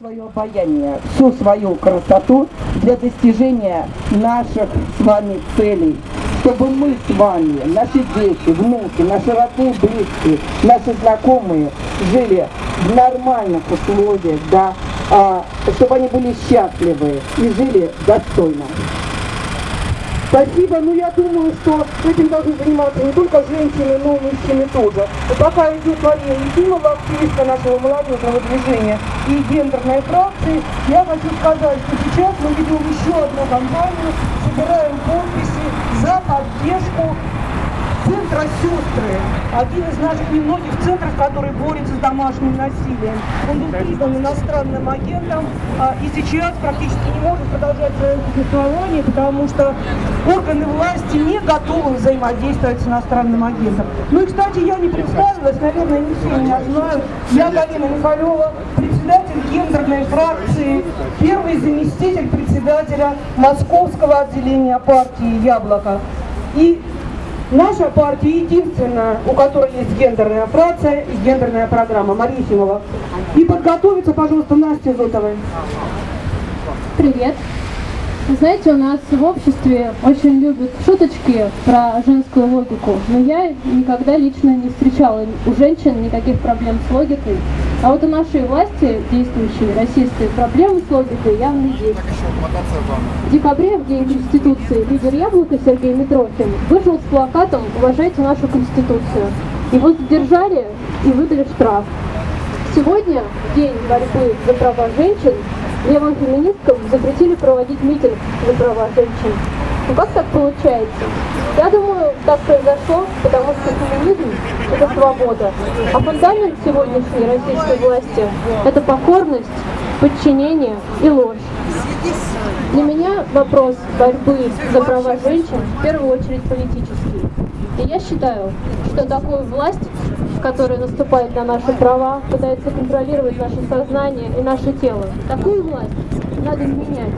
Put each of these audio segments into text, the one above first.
свое обаяние, всю свою красоту для достижения наших с вами целей. Чтобы мы с вами, наши дети, внуки, наши родные, близкие, наши знакомые жили в нормальных условиях, да, а, чтобы они были счастливы и жили достойно. Спасибо, ну я думаю, что этим должны заниматься не только женщины, но и мужчины тоже. И пока идет Мария Ефимова, активистка нашего молодежного движения и гендерной фракции, я хочу сказать, что сейчас мы ведем еще одну кампанию, собираем подписи за поддержку Центра «Сестры», один из наших немногих центров, который борется с домашним насилием. Он был признан иностранным агентом а, и сейчас практически не может продолжать свое существование, потому что органы власти не готовы взаимодействовать с иностранным агентом. Ну и, кстати, я не представилась, наверное, не все меня знают. Я Галина Михалева, председатель гендерной фракции, первый заместитель председателя Московского отделения партии «Яблоко». И Наша партия единственная, у которой есть гендерная фракция и гендерная программа. Мария Химова. И подготовиться, пожалуйста, Настя Зотовой. Привет. Вы знаете, у нас в обществе очень любят шуточки про женскую логику, но я никогда лично не встречала у женщин никаких проблем с логикой. А вот у нашей власти, действующей российской, проблемы с логикой явно есть. В декабре, в День Конституции, лидер Яблока Сергей Митрохин вышел с плакатом «Уважайте нашу Конституцию». Его задержали и выдали штраф. Сегодня, в День борьбы за права женщин, левым феминисткам запретили проводить митинг за права женщин. Ну как так получается? Я думаю, так произошло, потому что феминизм – это свобода. А фундамент сегодняшней российской власти – это покорность, подчинение и ложь. Для меня вопрос борьбы за права женщин в первую очередь политический. И я считаю, что такую власть который наступает на наши права, пытается контролировать наше сознание и наше тело. Такую власть надо менять.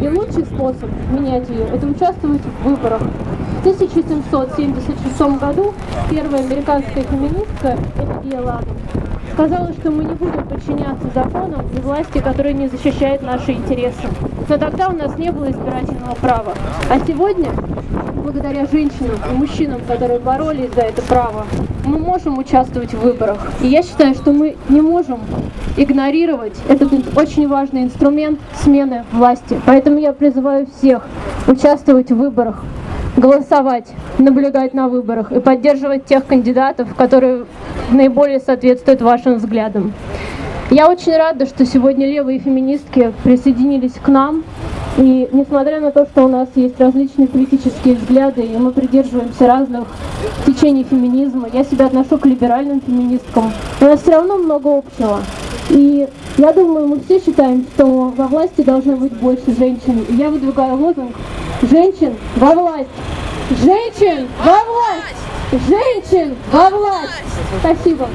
И лучший способ менять ее – это участвовать в выборах. В 1776 году первая американская феминистка Эльвия Ладом сказала, что мы не будем подчиняться законам и власти, которые не защищают наши интересы. Но тогда у нас не было избирательного права. А сегодня благодаря женщинам и мужчинам, которые боролись за это право, мы можем участвовать в выборах. И я считаю, что мы не можем игнорировать этот очень важный инструмент смены власти. Поэтому я призываю всех участвовать в выборах, голосовать, наблюдать на выборах и поддерживать тех кандидатов, которые наиболее соответствуют вашим взглядам. Я очень рада, что сегодня левые феминистки присоединились к нам. И несмотря на то, что у нас есть различные политические взгляды, и мы придерживаемся разных течений феминизма, я себя отношу к либеральным феминисткам, у нас все равно много общего. И я думаю, мы все считаем, что во власти должно быть больше женщин. И я выдвигаю лозунг «Женщин во власть!» Женщин во власть! Женщин во власть! Спасибо.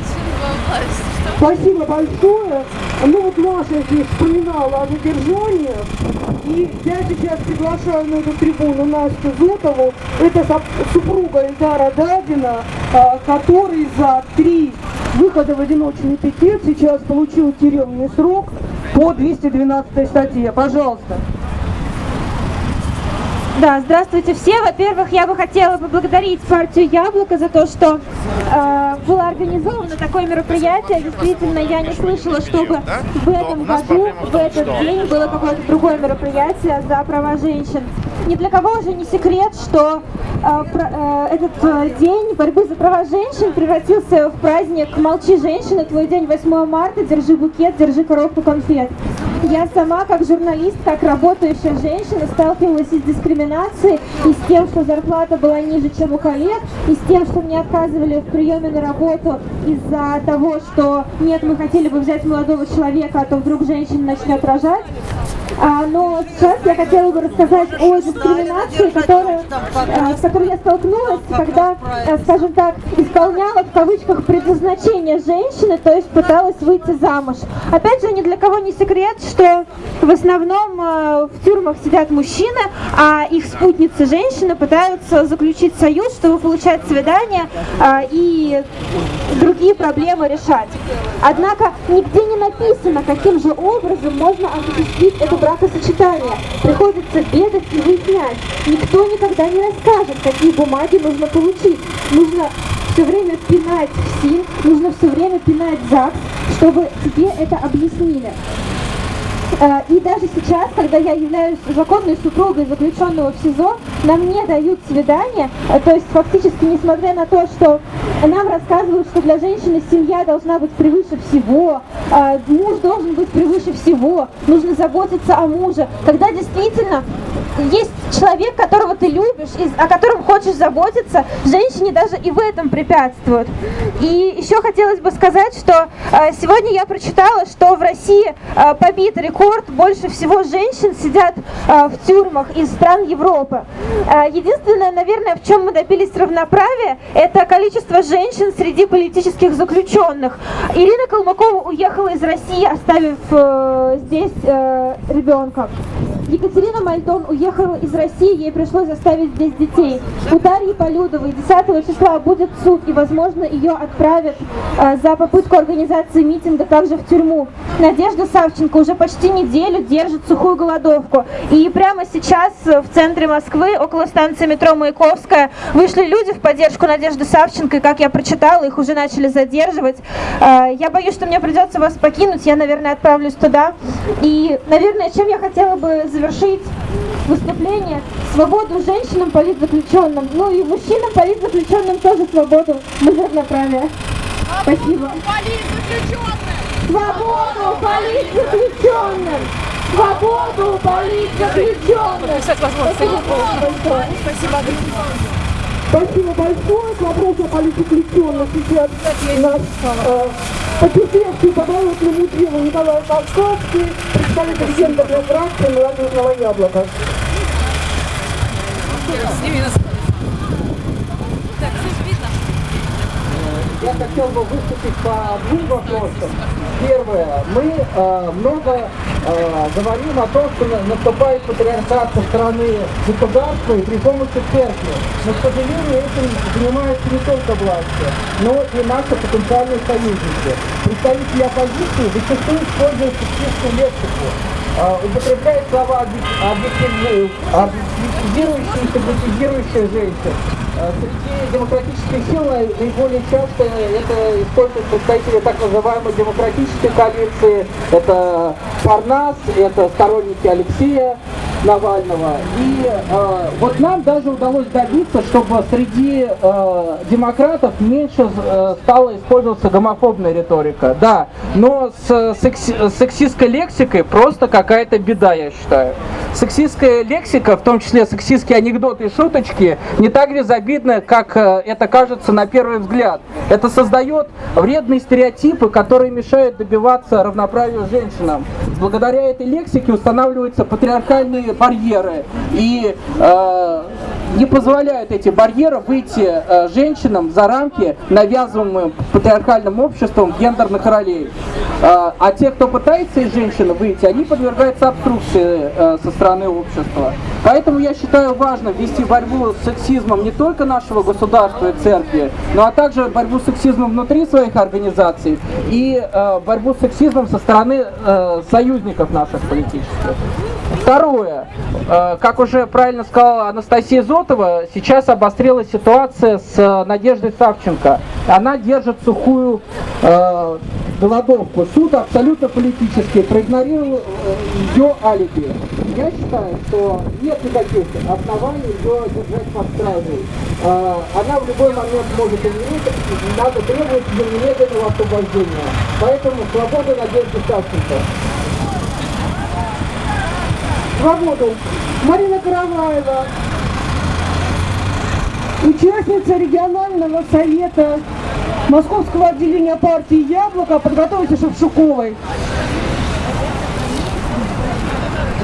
Спасибо большое. Ну вот Маша здесь вспоминала о задержании. И я сейчас приглашаю на эту трибуну Настю Зотову. Это супруга Эльдара Дадина, а, который за три выхода в одиночный пикет сейчас получил тюремный срок по 212 статье. Пожалуйста. Да, здравствуйте все. Во-первых, я бы хотела поблагодарить партию «Яблоко» за то, что э, было организовано такое мероприятие. Действительно, я не слышала, чтобы в этом году, в этот день было какое-то другое мероприятие за права женщин. Ни для кого уже не секрет, что э, э, этот э, день борьбы за права женщин превратился в праздник «Молчи, женщина», твой день 8 марта, держи букет, держи коробку конфет. Я сама, как журналист, как работающая женщина, сталкивалась с дискриминацией, и с тем, что зарплата была ниже, чем у коллег, и с тем, что мне отказывали в приеме на работу из-за того, что нет, мы хотели бы взять молодого человека, а то вдруг женщина начнет рожать. А, но сейчас я хотела бы рассказать о дискриминации, которая, а, с которой я столкнулась, когда, а, скажем так, исполняла в кавычках предназначение женщины, то есть пыталась выйти замуж. Опять же, ни для кого не секрет, что в основном э, в тюрьмах сидят мужчины, а их спутницы женщины пытаются заключить союз, чтобы получать свидания э, и другие проблемы решать. Однако нигде не написано, каким же образом можно осуществить это бракосочетание. Приходится бегать и выяснять. Никто никогда не расскажет, какие бумаги нужно получить. Нужно все время пинать в СИН, нужно все время пинать ЗАГС, чтобы тебе это объяснили. Э, И даже сейчас, когда я являюсь законной супругой заключенного в СИЗО, нам не дают свидания, Э, то есть фактически, несмотря на то, что нам рассказывают, что для женщины семья должна быть превыше всего, э, муж должен быть превыше всего, нужно заботиться о муже, когда действительно есть человек, которого ты любишь, о котором хочешь заботиться, женщине даже и в этом препятствуют. И еще хотелось бы сказать, что сегодня я прочитала, что в России побит рекорд, больше всего женщин сидят э, в тюрьмах из стран Европы. Э, единственное, наверное, в чем мы добились равноправия, это количество женщин среди политических заключенных. Ирина Колмакова уехала из России, оставив э, здесь э, ребенка. Екатерина Мальтон уехала из России, ей пришлось оставить здесь детей. У Дарьи Полюдовой 10 числа будет суд, и, возможно, ее отправят э, за попытку организации митинга также в тюрьму. Надежда Савченко уже почти неделю держит сухую голодовку. И прямо сейчас э, в центре Москвы, около станции метро Маяковская, вышли люди в поддержку Надежды Савченко, и, как я прочитала, их уже начали задерживать. Э, Я боюсь, что мне придется вас покинуть, я, наверное, отправлюсь туда. И, наверное, чем я хотела бы завершить выступление, свободу женщинам, политзаключенным, ну и мужчинам, политзаключенным тоже свободу, мы равноправие. Спасибо. Свободу политзаключенным! Свободу политзаключенным! Спасибо большое. Спасибо большое. К вопросу о политзаключенных сейчас наш э, потерпевший по болотному делу Николай Толковский, представитель гендерной фракции «Молодежного яблока». Я хотел бы выступить по двум вопросам. Первое. Мы э, много э, говорим о том, что на- наступает патриархат со стороны государства и при помощи церкви. Но, к сожалению, этим занимаются не только власти, но и наши потенциальные союзники. Представители оппозиции зачастую используют сексистскую лексику, э, употребляют слова объек- объективизирующие, и сигнетизирующие женщин. Э, Среди демократических сил наи- наиболее часто это используют представители так называемой демократической коалиции. Это Парнас, это сторонники Алексея Навального. И э, вот нам даже удалось добиться, чтобы среди э, демократов меньше э, стала использоваться гомофобная риторика. Да, но с секси- сексистской лексикой просто какая-то беда, я считаю. Сексистская лексика, в том числе сексистские анекдоты и шуточки, не так безобидны, как э, это кажется на первый взгляд. Это создает вредные стереотипы, которые мешают добиваться равноправия женщинам. Благодаря этой лексике устанавливаются патриархальные барьеры. И э, не позволяют эти барьеры выйти э, женщинам за рамки, навязываемым патриархальным обществом гендерных ролей. Э, а те, кто пытается из женщины выйти, они подвергаются обструкции э, со стороны общества. Поэтому я считаю важным вести борьбу с сексизмом не только нашего государства и церкви, но а также борьбу с сексизмом внутри своих организаций и борьбу с сексизмом со стороны союзников наших политических. Второе. Э, Как уже правильно сказала Анастасия Зотова, сейчас обострилась ситуация с э, Надеждой Савченко. Она держит сухую э, голодовку. Суд абсолютно политический, проигнорировал э, ее алиби. Я считаю, что нет никаких оснований ее держать под стражей. Э, Она в любой момент может умереть, надо требовать немедленного освобождения. Поэтому свобода Надежды Савченко. Свободу. Марина Караваева, участница регионального совета Московского отделения партии «Яблоко», подготовиться Шевчуковой.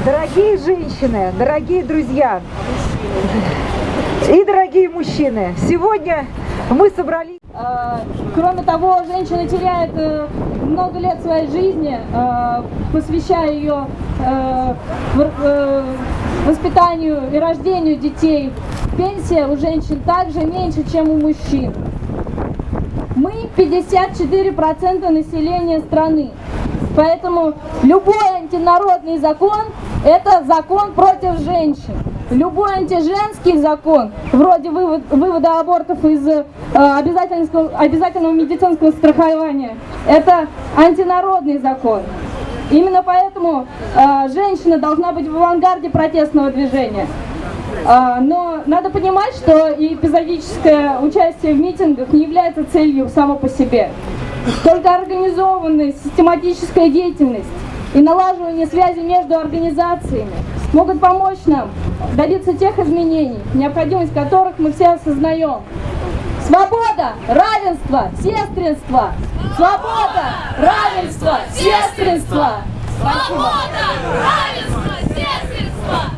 Дорогие женщины, дорогие друзья и дорогие мужчины, сегодня Мы собрались... Э, Кроме того, женщина теряет э, много лет своей жизни, э, посвящая ее э, э, воспитанию и рождению детей. Пенсия у женщин также меньше, чем у мужчин. Мы 54% населения страны. Поэтому любой антинародный закон – это закон против женщин. Любой антиженский закон, вроде вывод- вывода абортов из э, обязательного, обязательного медицинского страхования, это антинародный закон. Именно поэтому э, женщина должна быть в авангарде протестного движения. А, Но надо понимать, что эпизодическое участие в митингах не является целью само по себе. Только организованная систематическая деятельность и налаживание связи между организациями могут помочь нам добиться тех изменений, необходимость которых мы все осознаем. Свобода, равенство, сестринство! Свобода, равенство, сестринство! Спасибо.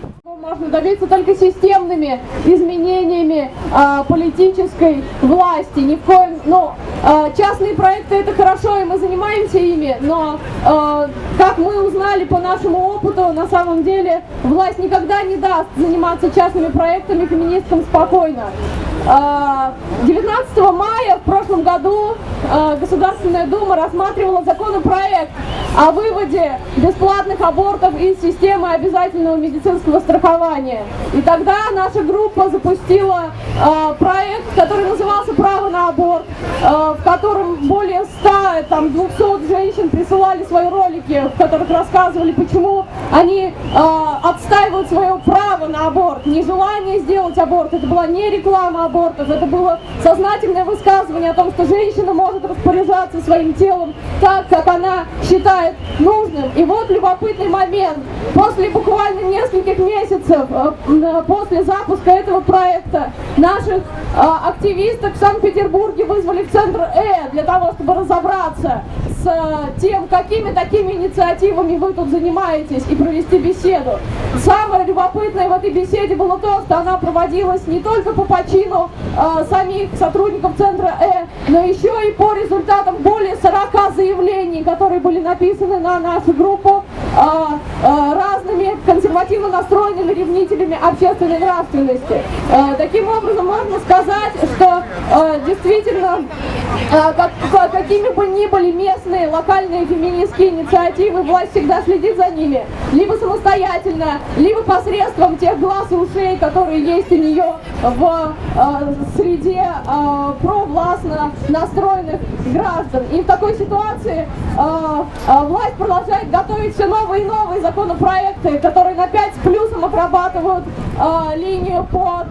Ну, Можно добиться только системными изменениями а, политической власти. Ни в коем, ну, а, частные проекты это хорошо, и мы занимаемся ими, но а, как мы узнали по нашему опыту, на самом деле власть никогда не даст заниматься частными проектами феминисткам спокойно. А, 19 мая в прошлом году Государственная Дума рассматривала законопроект о выводе бесплатных абортов из системы обязательного медицинского страхования. И тогда наша группа запустила а, проект, который назывался «Право на аборт», а, в котором более 100, там, 200 женщин присылали свои ролики, в которых рассказывали, почему они а, отстаивают свое право на аборт, нежелание сделать аборт. Это была не реклама абортов, это было сознательное высказывание о том, что женщина может распоряжаться своим телом так, как она считает нужным. И вот любопытный момент. После буквально нескольких месяцев э, м, после запуска этого проекта наших э, активисток в Санкт-Петербурге вызвали в центр Э для того, чтобы разобраться с э, тем, какими такими инициативами вы тут занимаетесь и провести беседу. Самое любопытное в этой беседе было то, что она проводилась не только по почину э, самих сотрудников центра Э, но еще и по результатам более 40 заявлений, которые были написаны на нашу группу э, разными консервативно настроенными ревнителями общественной нравственности. Таким образом, можно сказать, что э, действительно, э, как- как- какими бы ни были местные, локальные феминистские инициативы, власть всегда следит за ними. Либо самостоятельно, либо посредством тех глаз и ушей, которые есть у нее в э, среде э, провластно настроенных граждан. И в такой ситуации э, э, власть продолжает готовить все новые и новые законопроекты, которые на 5 с плюсом отрабатывают э, линию по,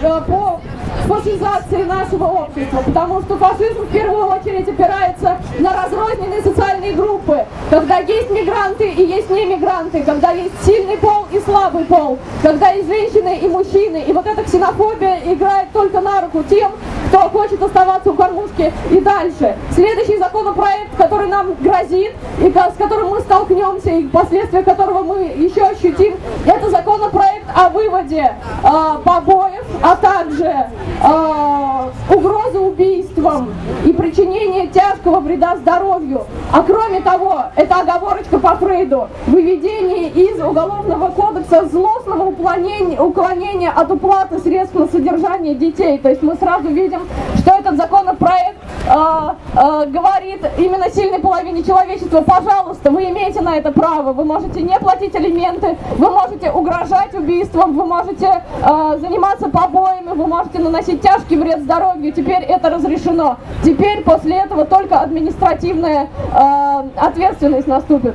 по фашизации нашего общества, потому что фашизм в первую очередь опирается на разрозненные социальные группы, когда есть мигранты и есть не мигранты, когда есть сильный пол и слабый пол, когда есть женщины и мужчины, и вот эта ксенофобия играет только на руку тем, кто хочет оставаться у кормушки и дальше. Следующий законопроект, который нам грозит, и с которым мы столкнемся, и последствия которого мы еще ощутим, это законопроект о выводе э, побоев, а также э, угрозы убийством и причинение тяжкого вреда здоровью. А кроме того, это оговорочка по Фрейду, выведение из Уголовного кодекса злостного уклонения, уклонения от уплаты средств на содержание детей. То есть мы сразу видим, что этот законопроект э, э, говорит именно сильной половине человечества, пожалуйста, вы имеете на это право, вы можете не платить алименты, вы можете угрожать убийством, вы можете э, заниматься побоями, вы можете наносить тяжкий вред здоровью, теперь это разрешено. Теперь после этого только административная э, ответственность наступит.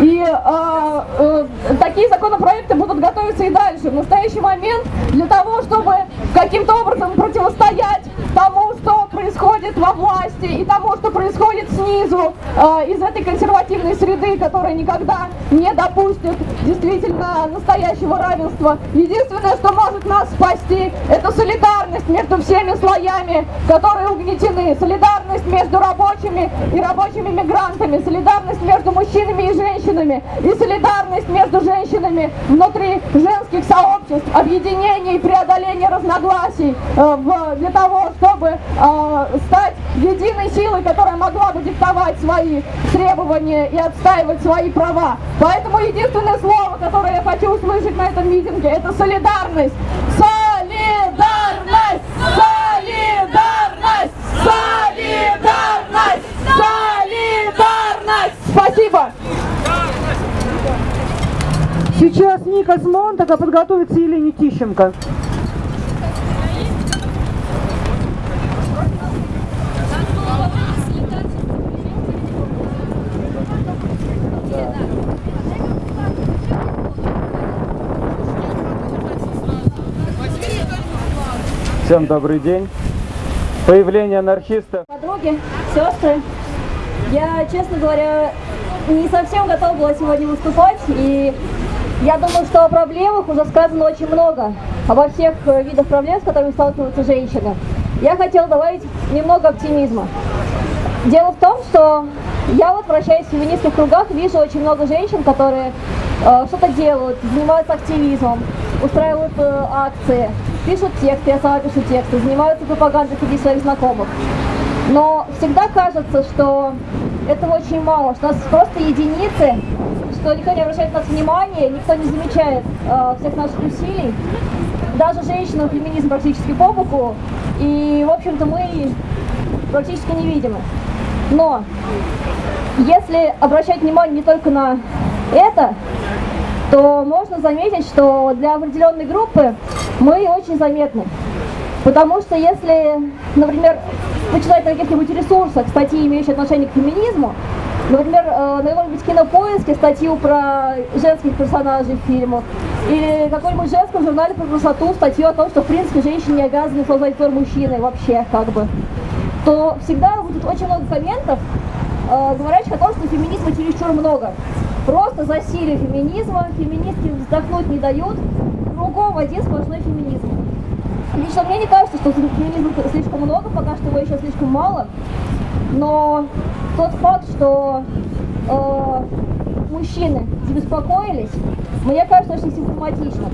И э, э, такие законопроекты будут готовиться и дальше. В настоящий момент для того, чтобы каким-то образом противостоять тому, что происходит во власти и тому, что происходит снизу, э, из этой консервативной среды, которая никогда не допустит действительно настоящего равенства. Единственное, что может нас спасти, это солидарность между всеми слоями, которые угнетены, солидарность между рабочими и рабочими мигрантами, солидарность между мужчинами и женщинами, и солидарность между женщинами внутри женских сообществ, объединение и преодоление разногласий э, в, для того, чтобы э, стать единой силой, которая могла бы диктовать свои требования и отстаивать свои права. Поэтому единственное слово, которое я хочу услышать на этом митинге, это солидарность. Солидарность! Солидарность! Солидарность! Солидарность! Спасибо! Сейчас Ника Смонтака подготовится Елене Тищенко. Всем добрый день. Появление анархистов Подруги, сестры, я, честно говоря, не совсем готова была сегодня выступать, и я думаю, что о проблемах уже сказано очень много, обо всех э, видах проблем, с которыми сталкиваются женщины. Я хотела добавить немного оптимизма. Дело в том, что я вот, вращаясь в феминистских кругах, вижу очень много женщин, которые э, что-то делают, занимаются активизмом, устраивают э, акции, пишут тексты, я сама пишу тексты, занимаются пропагандой среди своих знакомых. Но всегда кажется, что этого очень мало, что нас просто единицы, что никто не обращает на нас внимания, никто не замечает э, всех наших усилий. Даже женщинам феминизм практически по боку, и, в общем-то, мы практически невидимы. Но если обращать внимание не только на это, то можно заметить, что для определенной группы мы очень заметны. Потому что если, например, почитать на каких-нибудь ресурсах статьи, имеющие отношение к феминизму, например, э, на каком-нибудь кинопоиске статью про женских персонажей в фильмах, или какой-нибудь женском журнале про красоту статью о том, что в принципе женщины не обязаны создать твор мужчины вообще, как бы, то всегда будет очень много комментов, э, говорящих о том, что феминизма чересчур много. Просто засилие феминизма, феминистки вздохнуть не дают, кругом один сплошной феминизм. Лично мне не кажется, что феминизма слишком много, пока что его еще слишком мало. Но тот факт, что э, мужчины забеспокоились, мне кажется очень симптоматично.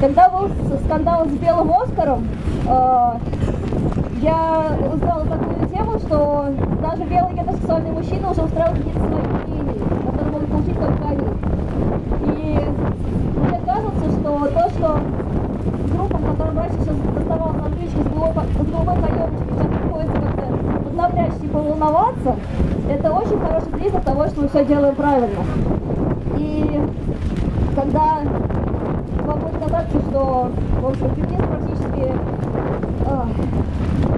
Когда был скандал с Белым Оскаром, э, я узнала такую тему, что даже белые гетеросексуальные мужчины уже устраивают какие-то свои премии, которые могут получить только они. И мне кажется, что то, что группам, которым раньше сейчас доставалось на отличие с голубой, с голубой каемочкой, сейчас приходится как-то поднапрячься и поволноваться, это очень хороший признак того, что мы все делаем правильно. И когда вам будет казаться, что, в общем, феминизм практически, а,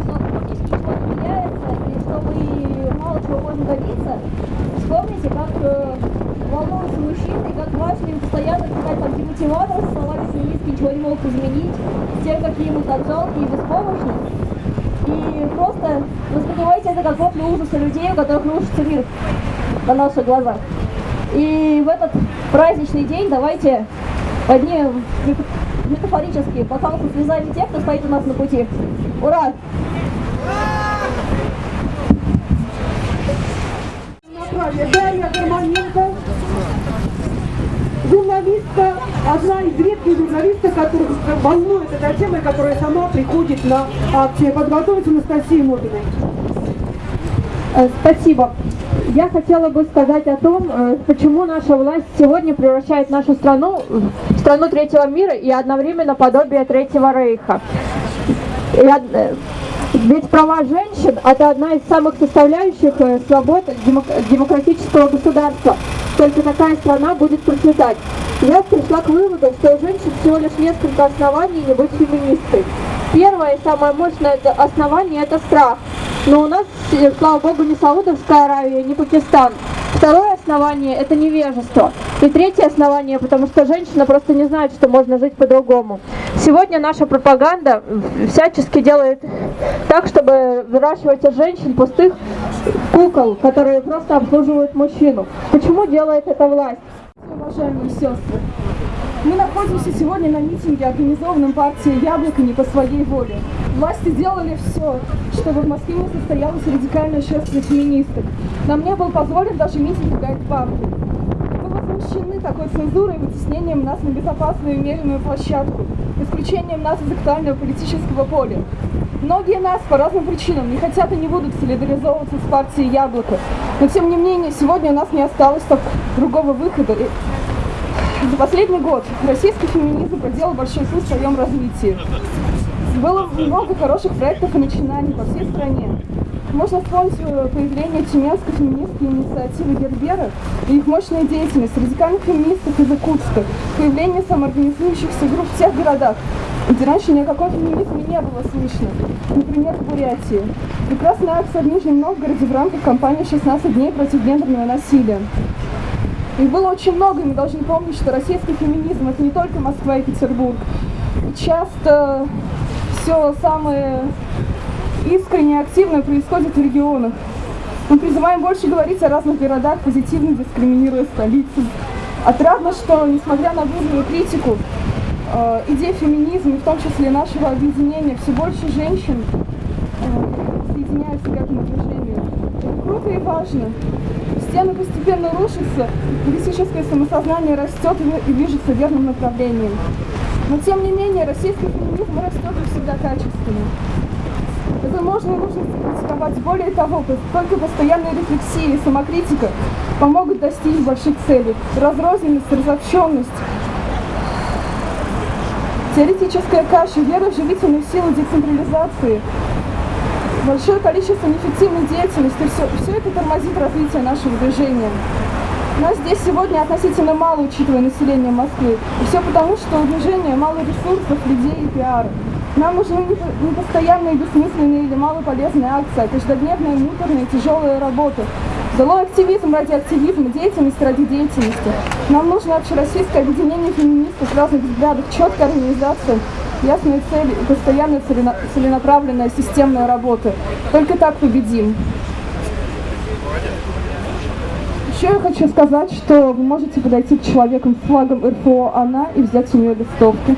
что практически ничего не меняется, и что мы мало чего можем добиться, вспомните, как волнуются мужчины, как важно им постоянно писать там демотиватор с словами феминистки ничего не могут изменить, с тем, какие мы там жалкие и беспомощны. И просто воспринимайте это как вопли ужаса людей, у которых рушится мир на наших глазах. И в этот праздничный день давайте поднимем метафорически бокал со слезами тех, кто стоит у нас на пути. Ура! Дарья Гармоненко, журналистка, одна из редких журналисток, которых волнует эта тема, которая сама приходит на акции. Подготовиться Анастасии Мобиной. Э, Спасибо. Я хотела бы сказать о том, э, почему наша власть сегодня превращает нашу страну в страну третьего мира и одновременно подобие третьего рейха. Ведь права женщин – это одна из самых составляющих э, свобод демок- демократического государства. Только такая страна будет процветать. Я пришла к выводу, что у женщин всего лишь несколько оснований не быть феминисткой. Первое и самое мощное основание – это страх. Но у нас, э, слава богу, не Саудовская Аравия, не Пакистан. Второе основание – это невежество. И третье основание, потому что женщина просто не знает, что можно жить по-другому. Сегодня наша пропаганда всячески делает так, чтобы выращивать из женщин пустых кукол, которые просто обслуживают мужчину. Почему делает это власть? Уважаемые сестры, мы находимся сегодня на митинге, организованном партией «Яблоко» не по своей воле. Власти сделали все, чтобы в Москве не состоялось радикальное шествие феминисток. Нам не был позволен даже митинг в гайд-парке. Мы возмущены такой цензурой и вытеснением нас на безопасную и умеренную площадку, исключением нас из актуального политического поля. Многие нас по разным причинам не хотят и не будут солидаризовываться с партией «Яблоко». Но тем не менее, сегодня у нас не осталось другого выхода. За последний год российский феминизм проделал большой путь в своем развитии. Было много хороших проектов и начинаний по всей стране. Можно вспомнить э, появление Тюменской феминистской инициативы Гербера и их мощная деятельность радикальных феминистов из Иркутска, появление самоорганизующихся групп в тех городах, где раньше ни о каком феминизме не было слышно. Например, в Бурятии. Прекрасная акция в Нижнем Новгороде в рамках кампании «16 дней против гендерного насилия». Их было очень много, и мы должны помнить, что российский феминизм – это не только Москва и Петербург. Часто все самое искренне и активное происходит в регионах. Мы призываем больше говорить о разных городах, позитивно дискриминируя столицу. Отрадно, что, несмотря на бурную критику, э, идеи феминизма, в том числе нашего объединения, все больше женщин э, соединяются к этому движению. Это круто и важно. Стены постепенно рушатся, политическое самосознание растет и движется в верном направлении. Но тем не менее, российский феминизм растет и всегда качественно. Это можно и нужно критиковать. Более того, только постоянная рефлексия и самокритика помогут достичь больших целей. Разрозненность, разобщенность, теоретическая каша, вера в живительную силу децентрализации, большое количество неэффективной деятельности, все, все это тормозит развитие нашего движения. Нас здесь сегодня относительно мало, учитывая население Москвы. И все потому, что у движения мало ресурсов, людей и пиара. Нам нужны не постоянные, бессмысленные или малополезные акции, а каждодневная, муторная, тяжелая работа. Долой активизм ради активизма, деятельность ради деятельности. Нам нужно общероссийское объединение феминистов разных взглядов, четкая организация, ясные цели и постоянная целенаправленная системная работа. Только так победим. Еще я хочу сказать, что вы можете подойти к человеку с флагом РФО «Она» и взять у нее листовки.